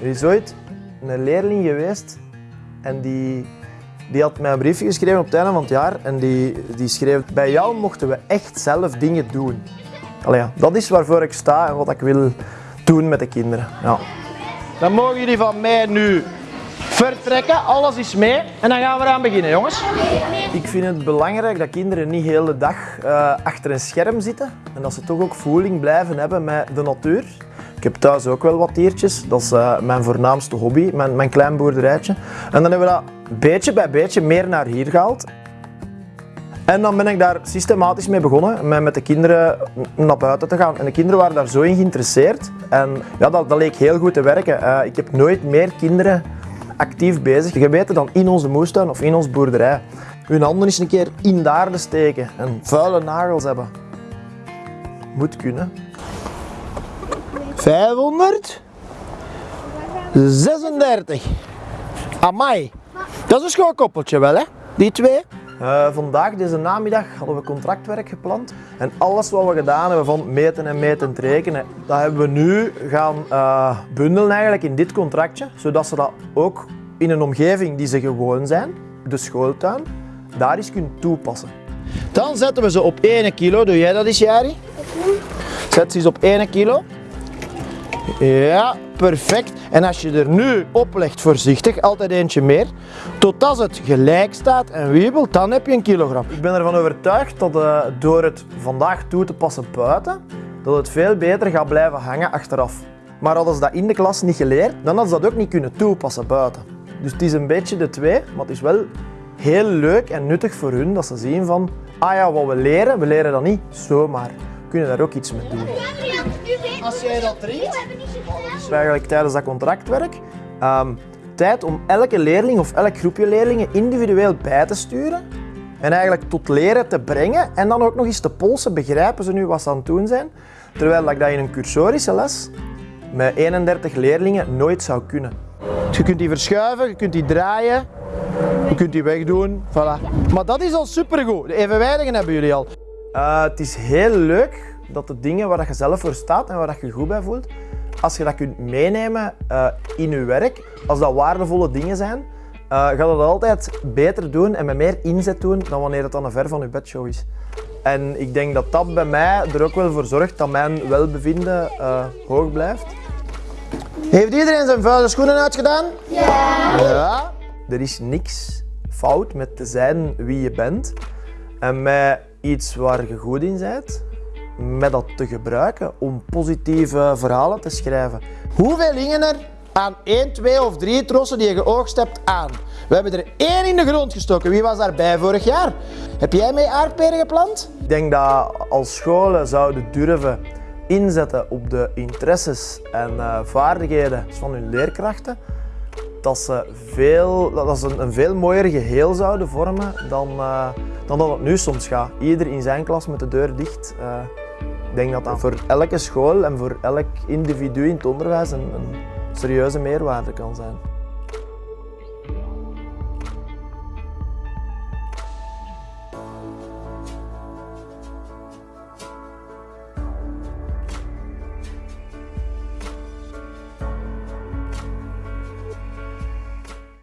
Er is ooit een leerling geweest en die, die had mij een briefje geschreven op het einde van het jaar en die, die schreef bij jou mochten we echt zelf dingen doen. Allee, ja, dat is waarvoor ik sta en wat ik wil doen met de kinderen. Ja. Dan mogen jullie van mij nu vertrekken. Alles is mee. En dan gaan we eraan beginnen, jongens. Ik vind het belangrijk dat kinderen niet de dag eh, achter een scherm zitten en dat ze toch ook voeling blijven hebben met de natuur. Ik heb thuis ook wel wat diertjes, dat is eh, mijn voornaamste hobby, mijn, mijn klein boerderijtje. En dan hebben we dat beetje bij beetje meer naar hier gehaald. En dan ben ik daar systematisch mee begonnen, met, met de kinderen naar buiten te gaan. En de kinderen waren daar zo in geïnteresseerd. En ja, dat, dat leek heel goed te werken. Eh, ik heb nooit meer kinderen actief bezig gebeten dan in onze moestuin of in onze boerderij. Hun handen eens een keer in de aarde steken en vuile nagels hebben. Moet kunnen. 500. 36. Amai. Dat is een schoon koppeltje wel, hè? Die twee. Eh, vandaag, deze namiddag, hadden we contractwerk gepland. En alles wat we gedaan hebben van meten en meten en rekenen, dat hebben we nu gaan eh, bundelen eigenlijk in dit contractje. Zodat ze dat ook in een omgeving die ze gewoon zijn, de schooltuin, daar eens kunnen toepassen. Dan zetten we ze op 1 kilo. Doe jij dat eens, Jari? Zet ze eens op 1 kilo. Ja, perfect. En als je er nu oplegt, voorzichtig, altijd eentje meer, totdat het gelijk staat en wiebelt, dan heb je een kilogram. Ik ben ervan overtuigd dat eh, door het vandaag toe te passen buiten, dat het veel beter gaat blijven hangen achteraf. Maar hadden ze dat in de klas niet geleerd, dan hadden ze dat ook niet kunnen toepassen buiten. Dus het is een beetje de twee, maar het is wel heel leuk en nuttig voor hun dat ze zien van, ah ja, wat we leren, we leren dat niet zomaar. We kunnen daar ook iets mee doen. Als jij dat drinkt, Dus eigenlijk tijdens dat contractwerk ehm, tijd om elke leerling of elk groepje leerlingen individueel bij te sturen en eigenlijk tot leren te brengen en dan ook nog eens te polsen, begrijpen ze nu wat ze aan het doen zijn, terwijl dat ik dat in een cursorische les met 31 leerlingen nooit zou kunnen. je kunt die verschuiven, je kunt die draaien, je kunt die wegdoen, voilà. Maar dat is al supergoed. De evenwijdigen hebben jullie al. Uh, het is heel leuk dat de dingen waar dat je zelf voor staat en waar dat je je goed bij voelt, als je dat kunt meenemen uh, in je werk, als dat waardevolle dingen zijn, uh, gaat het altijd beter doen en met meer inzet doen dan wanneer het dan een ver van je bedshow is. En ik denk dat dat bij mij er ook wel voor zorgt dat mijn welbevinden uh, hoog blijft. Heeft iedereen zijn vuile schoenen uitgedaan? Ja. Ja. Er is niks fout met te zijn wie je bent en met iets waar je goed in bent, met dat te gebruiken om positieve verhalen te schrijven. Hoeveel hingen er aan 1, 2 of 3 trossen die je geoogst hebt aan? We hebben er één in de grond gestoken. Wie was daarbij vorig jaar? Heb jij mee aardperen geplant? Ik denk dat als scholen zouden durven inzetten op de interesses en uh, vaardigheden van hun leerkrachten, dat ze, veel, dat ze een, veel mooier geheel zouden vormen dan, uh, dan dat het nu soms gaat. Ieder in zijn klas met de deur dicht. Uh, ik denk dat dat voor elke school en voor elk individu in het onderwijs een, een serieuze meerwaarde kan zijn.